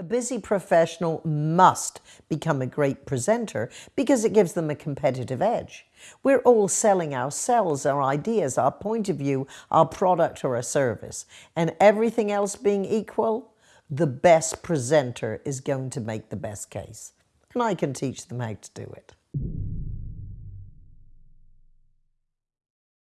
A busy professional must become a great presenter because it gives them a competitive edge. We're all selling ourselves, our ideas, our point of view, our product or a service. And everything else being equal, the best presenter is going to make the best case. And I can teach them how to do it.